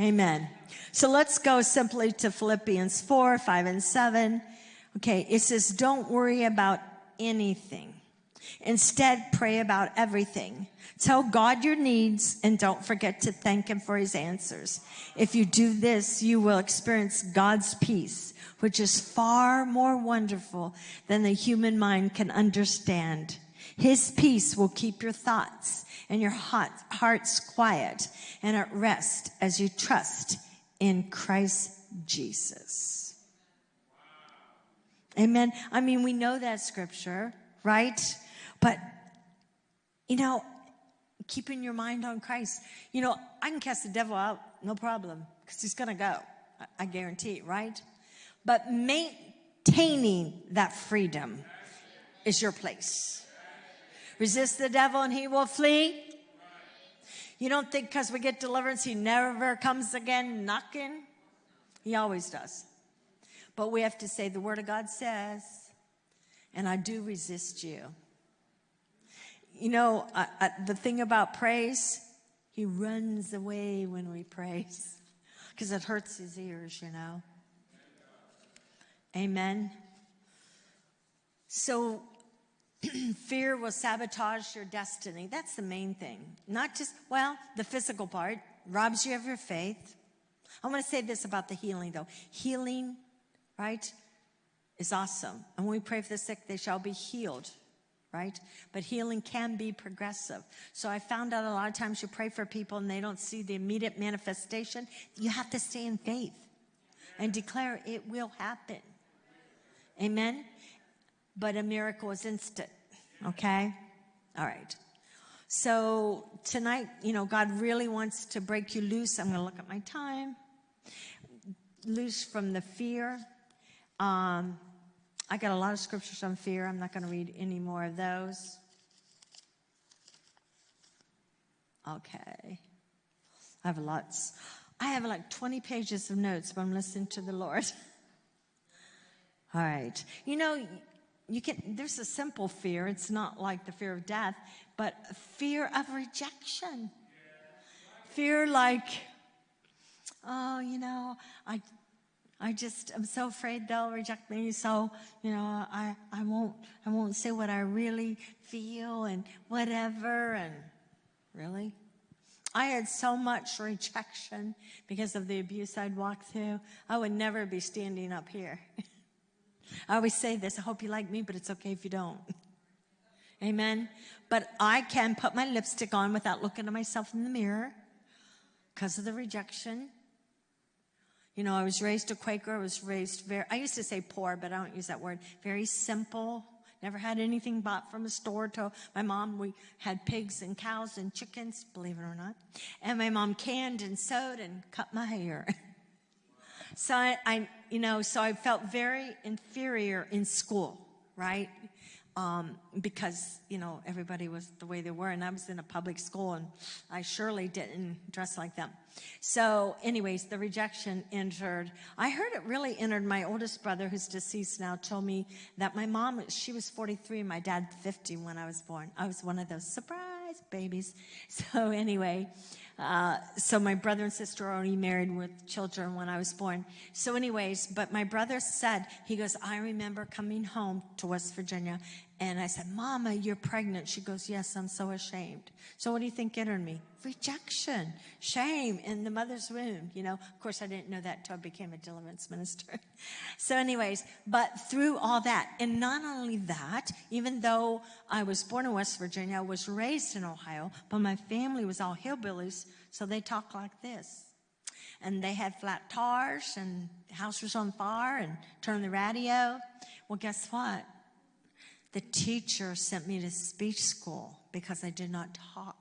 A: Amen. So let's go simply to Philippians 4, 5, and 7. Okay, it says, Don't worry about anything. Instead, pray about everything. Tell God your needs and don't forget to thank Him for His answers. If you do this, you will experience God's peace, which is far more wonderful than the human mind can understand. His peace will keep your thoughts and your hearts quiet and at rest as you trust in Christ Jesus. Amen. I mean, we know that scripture, right? But, you know, keeping your mind on Christ. You know, I can cast the devil out, no problem, because he's going to go. I guarantee it, right? But maintaining that freedom is your place. Resist the devil and he will flee. You don't think because we get deliverance, he never comes again knocking? He always does. But we have to say, the word of God says, and I do resist you. You know, uh, uh, the thing about praise, he runs away when we praise because it hurts his ears, you know. Amen. So, fear will sabotage your destiny. That's the main thing. Not just, well, the physical part robs you of your faith. I want to say this about the healing, though. Healing, right, is awesome. And when we pray for the sick, they shall be healed right? But healing can be progressive. So I found out a lot of times you pray for people and they don't see the immediate manifestation. You have to stay in faith and declare it will happen. Amen? But a miracle is instant, okay? All right. So tonight, you know, God really wants to break you loose. I'm going to look at my time. Loose from the fear. Um, I got a lot of scriptures on fear. I'm not going to read any more of those. Okay. I have a lots. I have like 20 pages of notes, but I'm listening to the Lord. All right. You know, you can, there's a simple fear. It's not like the fear of death, but fear of rejection. Fear like, oh, you know, I, I just am so afraid they'll reject me. So, you know, I, I won't, I won't say what I really feel and whatever. And really, I had so much rejection because of the abuse I'd walked through. I would never be standing up here. I always say this, I hope you like me, but it's okay if you don't. Amen. But I can put my lipstick on without looking at myself in the mirror because of the rejection. You know, I was raised a Quaker. I was raised very, I used to say poor, but I don't use that word. Very simple. Never had anything bought from a store. To my mom, we had pigs and cows and chickens, believe it or not. And my mom canned and sewed and cut my hair. so I, I, you know, so I felt very inferior in school, right? Um, because you know everybody was the way they were, and I was in a public school, and I surely didn't dress like them. So, anyways, the rejection entered. I heard it really entered. My oldest brother, who's deceased now, told me that my mom she was 43, and my dad 50 when I was born. I was one of those surprise babies. So anyway. Uh, so my brother and sister already married with children when I was born. So anyways, but my brother said, he goes, I remember coming home to West Virginia and I said, Mama, you're pregnant. She goes, Yes, I'm so ashamed. So what do you think entered me? Rejection, shame in the mother's womb. You know, of course, I didn't know that until I became a deliverance minister. so, anyways, but through all that, and not only that, even though I was born in West Virginia, I was raised in Ohio, but my family was all hillbillies, so they talk like this and they had flat tires and the house was on fire and turned the radio. Well, guess what? The teacher sent me to speech school because I did not talk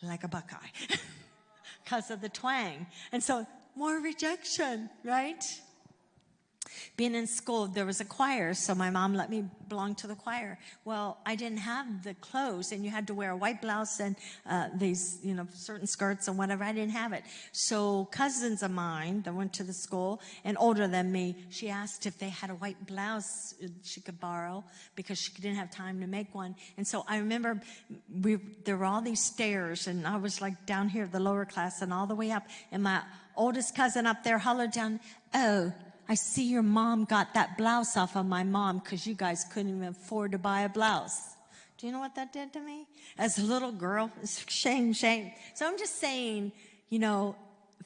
A: like a Buckeye because of the twang. And so more rejection, right? Being in school, there was a choir, so my mom let me belong to the choir. Well, I didn't have the clothes, and you had to wear a white blouse and uh, these, you know, certain skirts and whatever. I didn't have it. So cousins of mine that went to the school and older than me, she asked if they had a white blouse she could borrow because she didn't have time to make one. And so I remember we there were all these stairs, and I was like down here, the lower class, and all the way up, and my oldest cousin up there hollered down, "Oh." I see your mom got that blouse off of my mom because you guys couldn't even afford to buy a blouse. Do you know what that did to me? As a little girl, shame, shame. So I'm just saying, you know,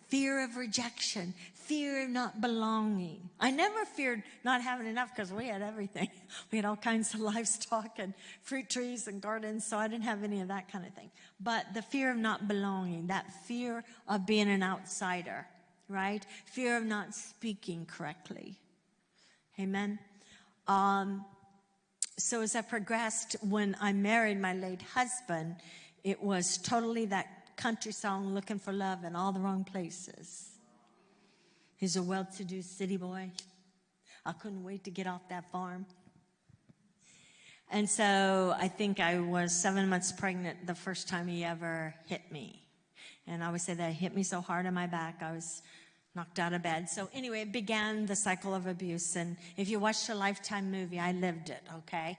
A: fear of rejection, fear of not belonging. I never feared not having enough because we had everything. We had all kinds of livestock and fruit trees and gardens, so I didn't have any of that kind of thing. But the fear of not belonging, that fear of being an outsider, right? Fear of not speaking correctly. Amen. Um, so as I progressed, when I married my late husband, it was totally that country song, looking for love in all the wrong places. He's a well-to-do city boy. I couldn't wait to get off that farm. And so I think I was seven months pregnant the first time he ever hit me. And I always say that hit me so hard on my back, I was knocked out of bed. So anyway, it began the cycle of abuse. And if you watched a Lifetime movie, I lived it, okay?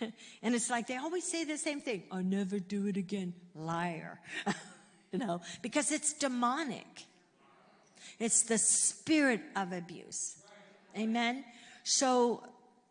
A: and it's like they always say the same thing. I'll never do it again. Liar. you know, because it's demonic. It's the spirit of abuse. Amen. So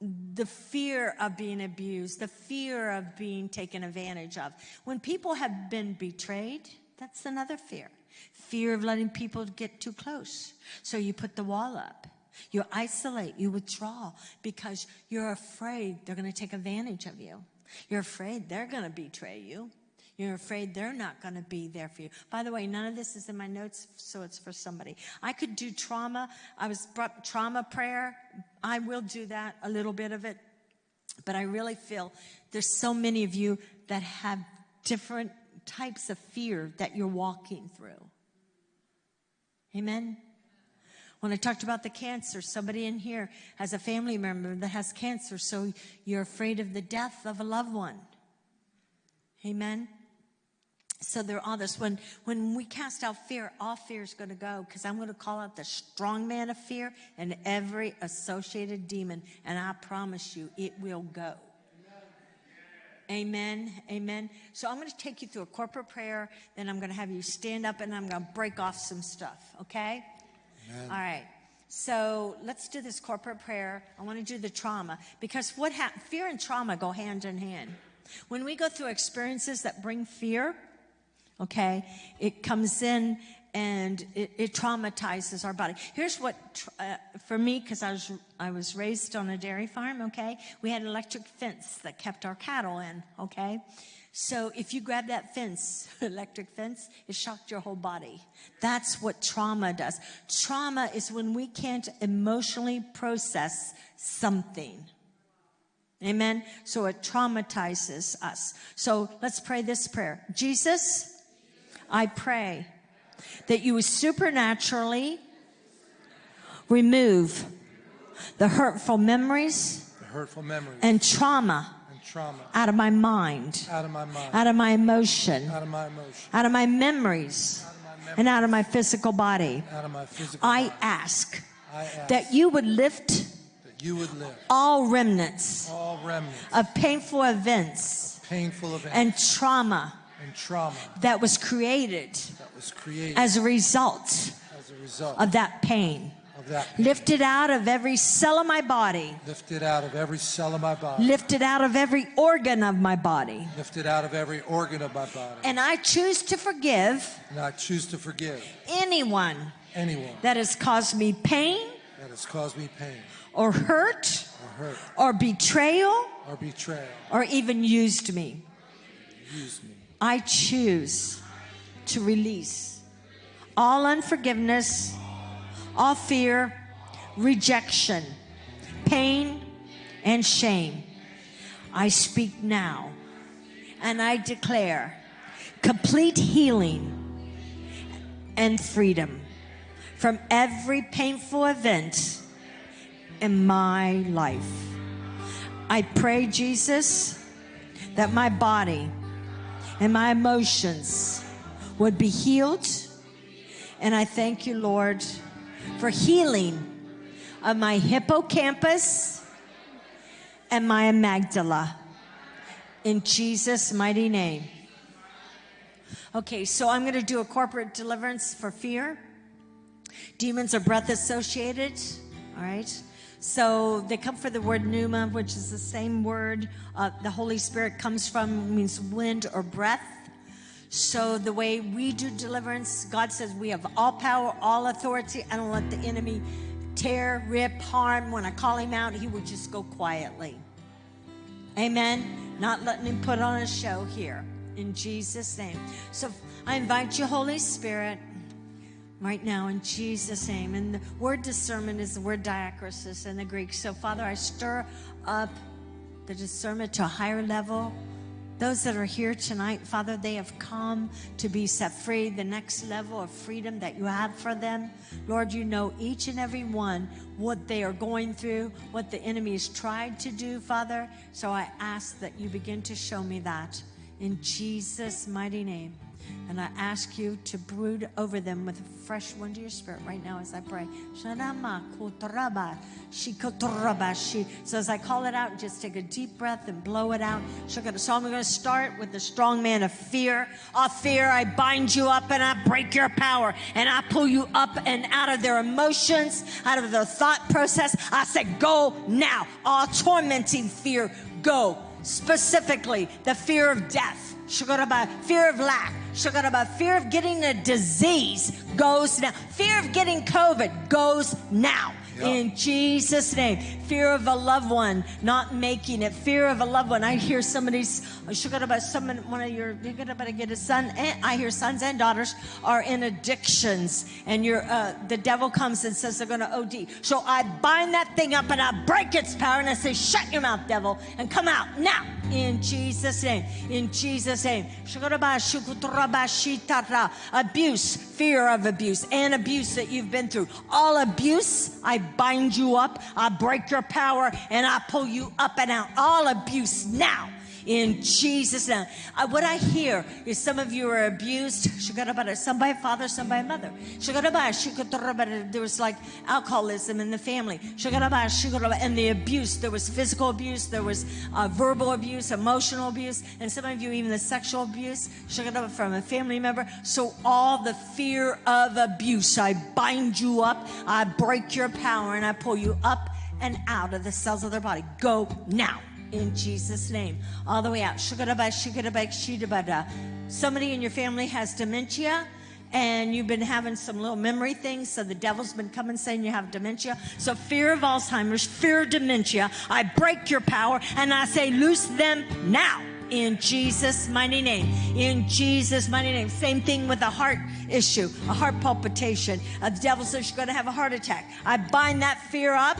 A: the fear of being abused, the fear of being taken advantage of. When people have been betrayed, that's another fear. Fear of letting people get too close. So you put the wall up. You isolate, you withdraw because you're afraid they're going to take advantage of you. You're afraid they're going to betray you. You're afraid they're not going to be there for you. By the way, none of this is in my notes, so it's for somebody. I could do trauma. I was brought trauma prayer. I will do that, a little bit of it. But I really feel there's so many of you that have different types of fear that you're walking through. Amen. When I talked about the cancer, somebody in here has a family member that has cancer, so you're afraid of the death of a loved one. Amen. So there are all this. When, when we cast out fear, all fear is going to go because I'm going to call out the strong man of fear and every associated demon. And I promise you, it will go. Amen. Amen. So I'm going to take you through a corporate prayer. Then I'm going to have you stand up and I'm going to break off some stuff. Okay? Amen. All right. So let's do this corporate prayer. I want to do the trauma because what ha- fear and trauma go hand in hand. When we go through experiences that bring fear, okay, it comes in and it, it traumatizes our body. Here's what, uh, for me, because I was, I was raised on a dairy farm, okay, we had an electric fence that kept our cattle in, okay? So if you grab that fence, electric fence, it shocked your whole body. That's what trauma does. Trauma is when we can't emotionally process something. Amen. So it traumatizes us. So let's pray this prayer. Jesus, I pray that you would supernaturally remove the hurtful memories,
B: the hurtful memories.
A: and trauma,
B: trauma.
A: out of my mind,
B: out of my mind,
A: out of my emotion,
B: out of my emotion,
A: out of my memories,
B: out of my memories,
A: and out of my physical body.
B: out of my physical
A: I
B: body.
A: ask
B: I ask
A: that you would lift
B: that you would lift
A: all remnants
B: all remnants
A: of painful events
B: painful events
A: and trauma
B: and trauma
A: that was created
B: that was created
A: as a result
B: as a result
A: of that pain.
B: of that.
A: Lifted out of every cell of my body.
B: lifted out of every cell of my body
A: Lifted out of every organ of my body.
B: lifted out of every organ of my body
A: And I choose to forgive
B: and I choose to forgive
A: anyone
B: anyone
A: that has caused me pain
B: that has caused me pain
A: or hurt
B: or hurt
A: or betrayal
B: or betrayal
A: or even used me.
B: use me
A: I choose to release all unforgiveness, all fear, rejection, pain, and shame. I speak now and I declare complete healing and freedom from every painful event in my life. I pray, Jesus, that my body and my emotions would be healed. And I thank you, Lord, for healing of my hippocampus and my amygdala. In Jesus' mighty name. Okay, so I'm going to do a corporate deliverance for fear. Demons are breath associated. All right. So they come for the word pneuma, which is the same word uh, the Holy Spirit comes from, means wind or breath. So the way we do deliverance, God says we have all power, all authority. I don't let the enemy tear, rip, harm. When I call him out, he will just go quietly. Amen. Not letting him put on a show here. In Jesus' name. So I invite you, Holy Spirit, right now in Jesus' name. And the word discernment is the word diakrisis in the Greek. So, Father, I stir up the discernment to a higher level. Those that are here tonight, Father, they have come to be set free, the next level of freedom that you have for them. Lord, you know each and every one what they are going through, what the enemy has tried to do, Father. So I ask that you begin to show me that in Jesus' mighty name. And I ask you to brood over them with a fresh wind to your spirit right now as I pray. So as I call it out, just take a deep breath and blow it out. So I'm going to start with the strong man of fear. Of fear, I bind you up and I break your power and I pull you up and out of their emotions, out of their thought process. I said, go now. All tormenting fear, go. Specifically, the fear of death, fear of lack, fear of getting a disease goes now. Fear of getting COVID goes now. In Jesus' name. Fear of a loved one not making it. Fear of a loved one. I hear somebody's about someone one of your you're gonna get a son and I hear sons and daughters are in addictions and you're uh, the devil comes and says they're gonna OD. So I bind that thing up and I break its power and I say, Shut your mouth, devil, and come out now in Jesus' name. In Jesus' name. Abuse, fear of abuse, and abuse that you've been through. All abuse, I bind you up, I break your power, and I pull you up and out. All abuse now in Jesus' name. Uh, what I hear is some of you are abused, some by a father, some by a mother. There was like alcoholism in the family, and the abuse. There was physical abuse, there was uh, verbal abuse, emotional abuse, and some of you even the sexual abuse from a family member. So all the fear of abuse, I bind you up, I break your power, and I pull you up and out of the cells of their body. Go now in Jesus' name. All the way out. Somebody in your family has dementia and you've been having some little memory things, so the devil's been coming saying you have dementia. So, fear of Alzheimer's, fear of dementia, I break your power and I say, loose them now in Jesus' mighty name. In Jesus' mighty name. Same thing with a heart issue, a heart palpitation. The devil says you're going to have a heart attack. I bind that fear up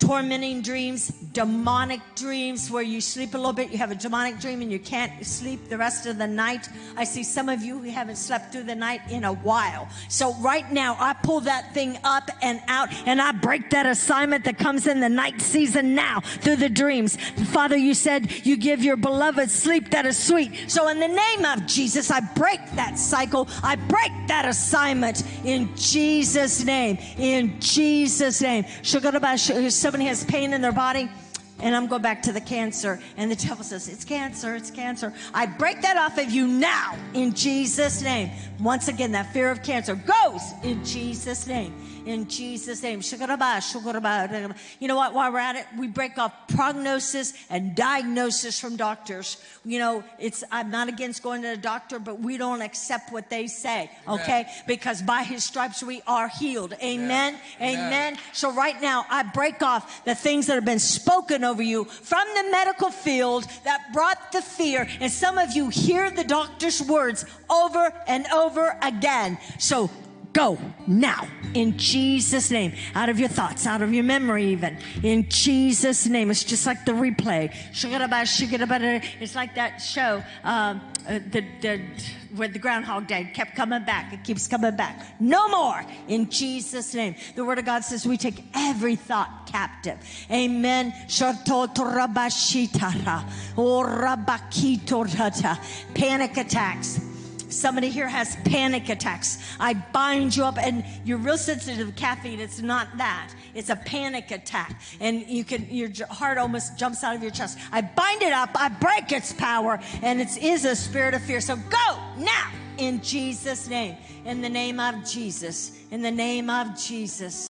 A: tormenting dreams, demonic dreams where you sleep a little bit, you have a demonic dream and you can't sleep the rest of the night. I see some of you who haven't slept through the night in a while. So right now, I pull that thing up and out and I break that assignment that comes in the night season now through the dreams. Father, you said you give your beloved sleep that is sweet. So in the name of Jesus, I break that cycle. I break that assignment in Jesus' name. In Jesus' name somebody has pain in their body, and I'm going back to the cancer, and the devil says, It's cancer, it's cancer. I break that off of you now in Jesus' name. Once again, that fear of cancer goes in Jesus' name in Jesus' name. You know what? While we're at it, we break off prognosis and diagnosis from doctors. You know, it's I'm not against going to a doctor, but we don't accept what they say, okay? Amen. Because by his stripes we are healed. Amen. Amen. Amen. So right now, I break off the things that have been spoken over you from the medical field that brought the fear. And some of you hear the doctor's words over and over again. So Go now in Jesus' name. Out of your thoughts, out of your memory, even in Jesus' name. It's just like the replay. It's like that show, um, uh, the, the, where the Groundhog Day kept coming back. It keeps coming back. No more in Jesus' name. The Word of God says we take every thought captive. Amen. Panic attacks Somebody here has panic attacks. I bind you up, and you're real sensitive to caffeine. It's not that. It's a panic attack, and you can your heart almost jumps out of your chest. I bind it up. I break its power, and it is a spirit of fear. So go now in Jesus' name. In the name of Jesus. In the name of Jesus.